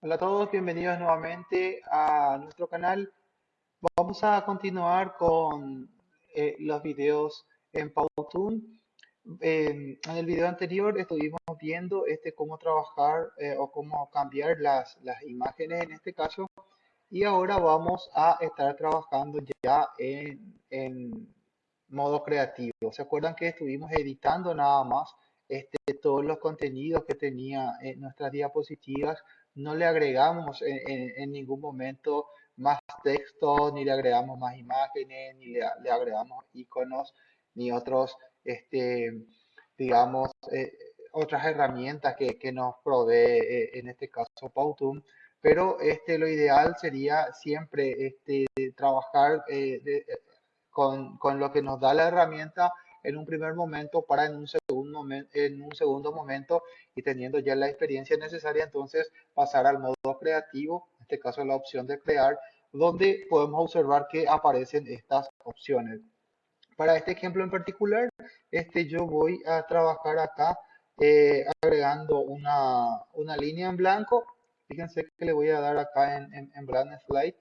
Hola a todos, bienvenidos nuevamente a nuestro canal. Vamos a continuar con eh, los videos en Powtoon. en el video anterior estuvimos viendo este, cómo trabajar eh, o cómo cambiar las, las imágenes en este caso. Y ahora vamos a estar trabajando ya en, en modo creativo. ¿Se acuerdan que estuvimos editando nada más este, todos los contenidos que tenía en nuestras diapositivas? No le agregamos en, ningún momento más texto, ni le agregamos más imágenes, ni le, agregamos iconos, ni otros, este, digamos, eh, otras herramientas que, que nos provee, eh, en este caso, Powtoon. Pero este, lo ideal sería siempre este, trabajar eh, con, con, lo que nos da la herramienta en un primer momento para en un segundo, en un segundo momento y teniendo ya la experiencia necesaria entonces pasar al modo creativo, en este caso la opción de crear, donde podemos observar que aparecen estas opciones. Para este ejemplo en particular, este, yo voy a trabajar acá eh, agregando una, una línea en blanco Fíjense que le voy a dar acá en, en, en Slide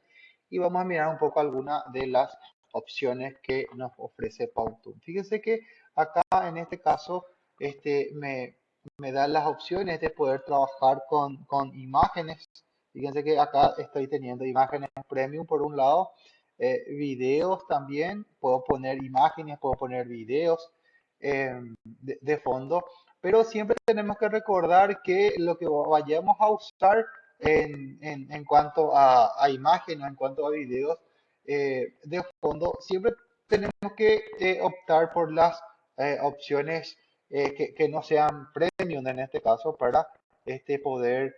y vamos a mirar un poco algunas de las opciones que nos ofrece Powtoon. Fíjense que acá en este caso este, me, me da las opciones de poder trabajar con, con, imágenes. Fíjense que acá estoy teniendo imágenes premium por un lado, eh, videos también, puedo poner imágenes, puedo poner videos eh, de, de, fondo pero siempre tenemos que recordar que lo que vayamos a usar en, en, cuanto a, a imágenes, en cuanto a videos eh, de fondo, siempre tenemos que eh, optar por las eh, que, que, no sean premium en este caso para este, poder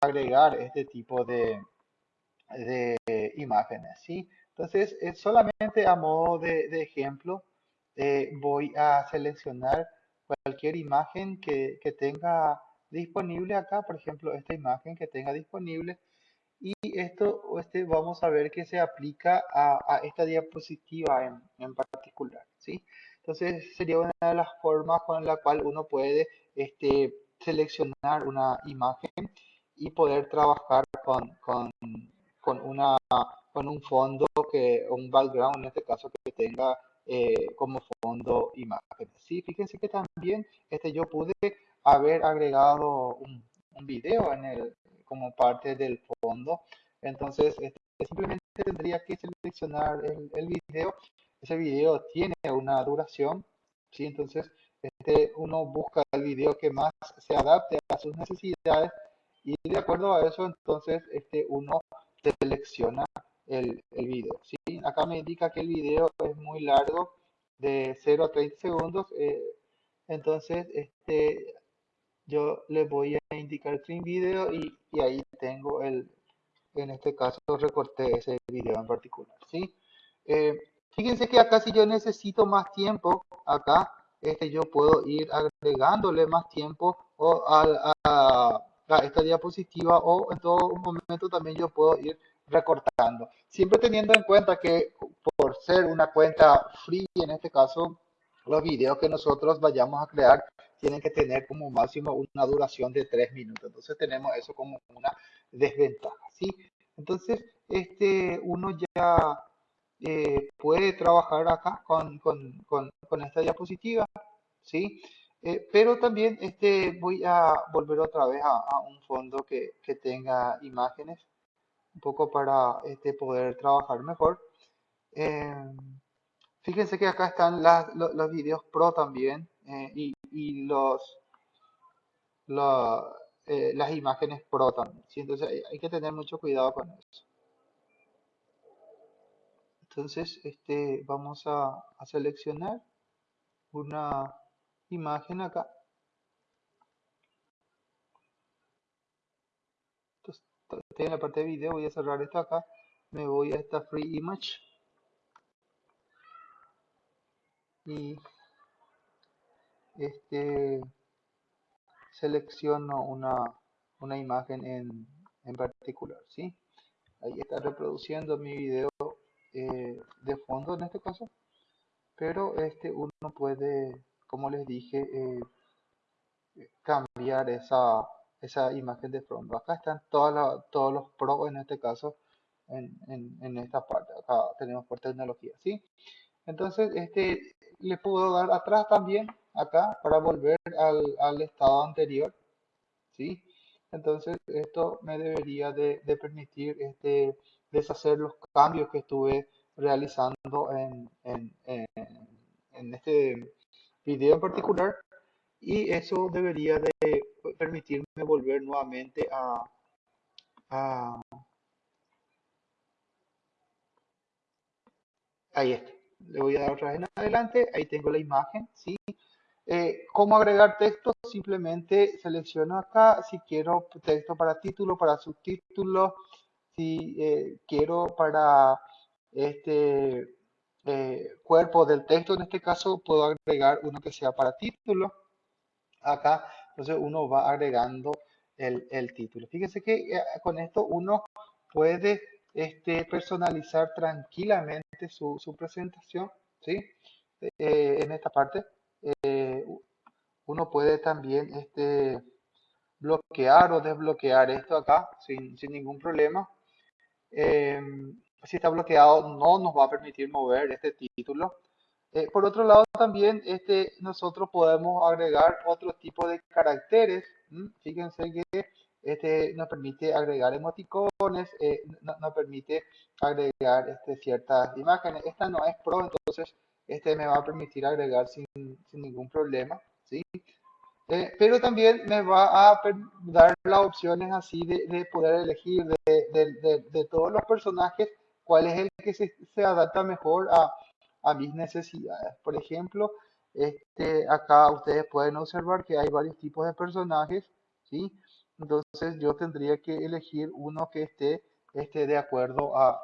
agregar este tipo de, de imágenes. ¿sí? Entonces, solamente a modo de, de ejemplo, voy a seleccionar cualquier imagen que, tenga disponible acá, por ejemplo, esta imagen que tenga disponible. Y esto este, vamos a ver que se aplica a, esta diapositiva en, en, particular. ¿sí? Entonces sería una de las formas con la cual uno puede este, seleccionar una imagen y poder trabajar con, con, con, una, con un fondo, que un background en este caso que tenga eh, como fondo imágenes. Sí, fíjense que también este, yo pude haber agregado un, un video en el, como parte del fondo. Entonces, este, simplemente tendría que seleccionar el, el, video. Ese video tiene una duración, ¿sí? Entonces, este, uno busca el video que más se adapte a sus necesidades y de acuerdo a eso, entonces, este, uno selecciona el, el video. ¿sí? Acá me indica que el video es muy largo, de 0 a 30 segundos. Eh, entonces, este, yo le voy a indicar Trim Video y, y, ahí tengo el, en este caso recorté ese video en particular. ¿sí? Eh, fíjense que acá si yo necesito más tiempo, acá este, yo puedo ir agregándole más tiempo o a, a, a esta diapositiva o en todo momento también yo puedo ir recortando. Siempre teniendo en cuenta que por ser una cuenta free, en este caso, los videos que nosotros vayamos a crear tienen que tener como máximo una duración de 3 minutos. Entonces tenemos eso como una desventaja, ¿sí? Entonces, este, uno ya eh, puede trabajar acá con, con, con, esta diapositiva, ¿sí? Eh, pero también este, voy a volver otra vez a, un fondo que, que tenga imágenes un poco para este, poder trabajar mejor. Eh, fíjense que acá están las, los, los videos pro también y, y, los la, las imágenes pro también. ¿sí? Entonces hay, que tener mucho cuidado con eso. Entonces este, vamos a, seleccionar una imagen acá. Estoy en la parte de video, voy a cerrar esto acá, me voy a esta free image. Y este selecciono una, una imagen en, en particular, ¿sí? Ahí está reproduciendo mi video eh, de fondo en este caso, pero este uno puede, como les dije, eh, cambiar esa esa imagen de fondo. Acá están todos los pros en este caso en, en, esta parte. Acá tenemos por tecnología, ¿sí? Entonces, este, le puedo dar atrás también, acá, para volver al, al estado anterior, ¿sí? Entonces, esto me debería de, de, permitir este, deshacer los cambios que estuve realizando en, en, en este video en particular y eso debería de permitirme volver nuevamente a, a ahí está le voy a dar otra vez en adelante ahí tengo la imagen ¿sí? Eh, ¿Cómo agregar texto? Simplemente selecciono acá si quiero texto para título, para subtítulo, si eh, quiero para este eh, cuerpo del texto, en este caso puedo agregar uno que sea para título. Acá, entonces uno va agregando el, el título. Fíjense que con esto uno puede este, personalizar tranquilamente su, su presentación, ¿sí? en esta parte. Eh, uno puede también este, bloquear o desbloquear esto acá sin, ningún problema. Em, si está bloqueado no nos va a permitir mover este título. Eh, por otro lado también este, nosotros podemos agregar otro tipo de caracteres. Fíjense que este nos permite agregar emoticones, eh, nos permite agregar este, ciertas imágenes. Esta no es pro, entonces este me va a permitir agregar sin, ningún problema, ¿sí? Eh, pero también me va a dar las opciones así de, poder elegir de, todos los personajes cuál es el que se, adapta mejor a, a, mis necesidades. Por ejemplo, este, acá ustedes pueden observar que hay varios tipos de personajes, ¿sí? Entonces yo tendría que elegir uno que esté, esté de acuerdo a,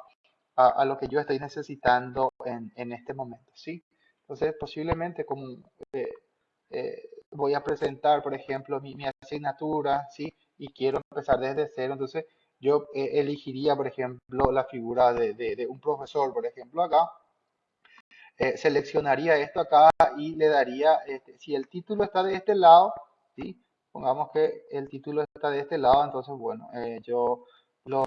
a, lo que yo estoy necesitando en, en, este momento, ¿sí? Entonces, posiblemente como eh, eh, voy a presentar, por ejemplo, mi, asignatura, ¿sí? Y quiero empezar desde cero, entonces yo eh, elegiría, por ejemplo, la figura de, un profesor, por ejemplo, acá. seleccionaría esto acá y le daría, este, si el título está de este lado, ¿sí? Pongamos que el título está de este lado, entonces, bueno, yo lo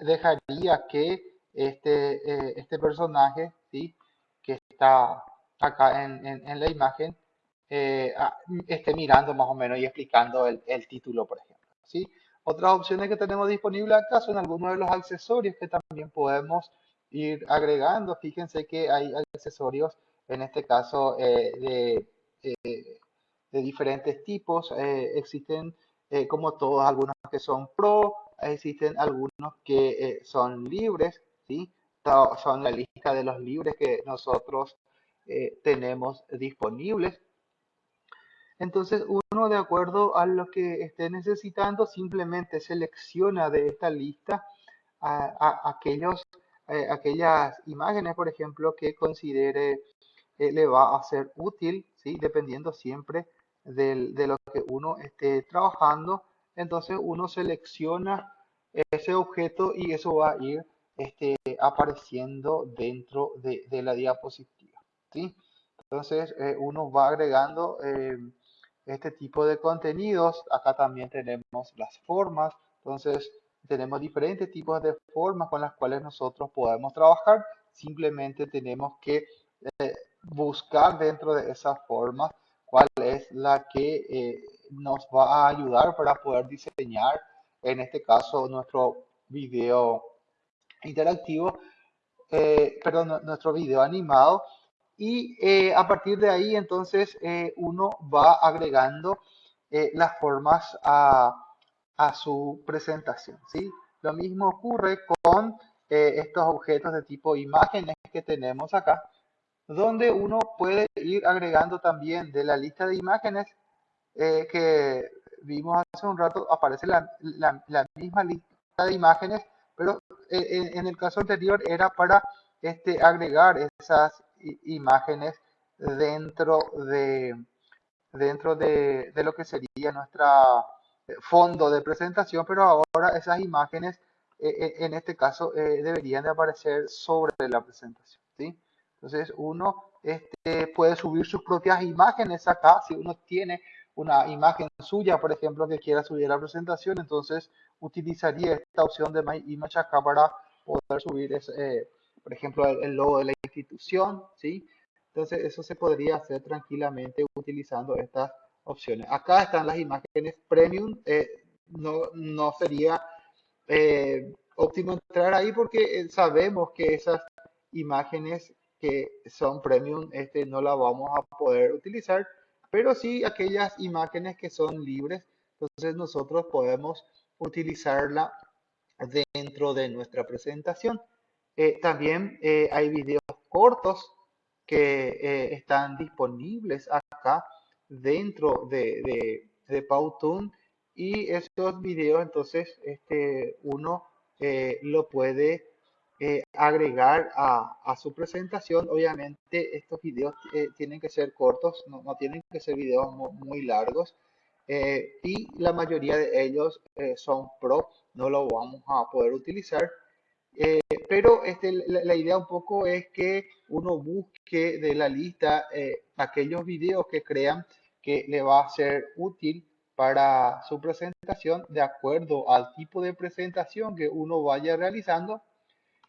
dejaría que este, eh, este personaje, ¿sí? que está acá en, en, la imagen, eh, esté mirando más o menos y explicando el, título, por ejemplo. ¿sí? Otras opciones que tenemos disponibles acá son algunos de los accesorios que también podemos ir agregando. Fíjense que hay accesorios, en este caso, eh, de, de, diferentes tipos. existen, como todos, algunos que son pro, existen algunos que eh, son libres, ¿sí? son la lista de los libres que nosotros eh, tenemos disponibles. Entonces uno de acuerdo a lo que esté necesitando simplemente selecciona de esta lista aquellos, eh, aquellas imágenes, por ejemplo, que considere le va a ser útil, ¿sí? dependiendo siempre de lo que uno esté trabajando entonces uno selecciona ese objeto y eso va a ir este, apareciendo dentro de, la diapositiva. ¿sí? Entonces eh, uno va agregando eh, este tipo de contenidos. Acá también tenemos las formas. Entonces tenemos diferentes tipos de formas con las cuales nosotros podemos trabajar. Simplemente tenemos que eh, buscar dentro de esas formas cuál es la que nos va a ayudar para poder diseñar, en este caso, nuestro video interactivo, eh, perdón, nuestro video animado. Y eh, a partir de ahí, entonces, eh, uno va agregando las formas a, a, su presentación. ¿sí? Lo mismo ocurre con estos objetos de tipo imágenes que tenemos acá, donde uno puede ir agregando también de la lista de imágenes eh, que vimos hace un rato, aparece la, la, misma lista de imágenes, pero eh, en, el caso anterior era para este, agregar esas imágenes dentro de dentro de, de, lo que sería nuestra eh, fondo de presentación, pero ahora esas imágenes en este caso deberían de aparecer sobre la presentación. ¿sí? Entonces uno este, puede subir sus propias imágenes acá, si uno tiene una imagen suya, por ejemplo, que quiera subir a la presentación, entonces utilizaría esta opción de My Image acá para poder subir, ese, por ejemplo, el, logo de la institución, ¿sí? Entonces eso se podría hacer tranquilamente utilizando estas opciones. Acá están las imágenes premium, eh, no, no sería eh, óptimo entrar ahí porque eh, sabemos que esas imágenes que son premium este, no las vamos a poder utilizar, pero sí aquellas imágenes que son libres, entonces nosotros podemos utilizarla dentro de nuestra presentación. Eh, también hay videos cortos que están disponibles acá dentro de, de, Powtoon y estos videos entonces este, uno eh, lo puede eh, agregar a, su presentación. Obviamente estos videos eh, tienen que ser cortos, no, tienen que ser videos muy, largos y la mayoría de ellos son pro, no lo vamos a poder utilizar. Pero este, la, la, idea un poco es que uno busque de la lista aquellos videos que crean que le va a ser útil para su presentación de acuerdo al tipo de presentación que uno vaya realizando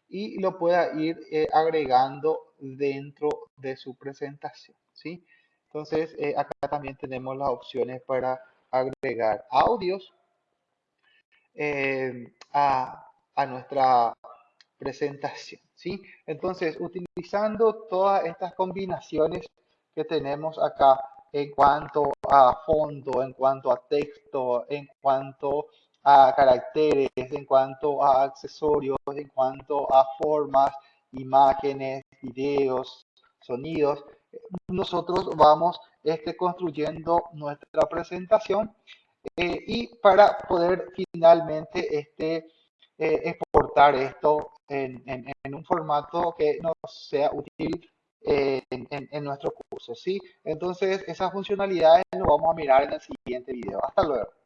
y lo pueda ir eh, agregando dentro de su presentación. ¿sí? Entonces, eh, acá también tenemos las opciones para agregar audios eh, a, a, nuestra presentación. ¿sí? Entonces, utilizando todas estas combinaciones que tenemos acá en cuanto a fondo, en cuanto a texto, en cuanto a caracteres, en cuanto a accesorios, en cuanto a formas, imágenes, videos, sonidos. Nosotros vamos este, construyendo nuestra presentación eh, y para poder finalmente este, eh, esto en, en un formato que nos sea útil en, nuestro curso, ¿sí? Entonces, esas funcionalidades lo vamos a mirar en el siguiente video. Hasta luego.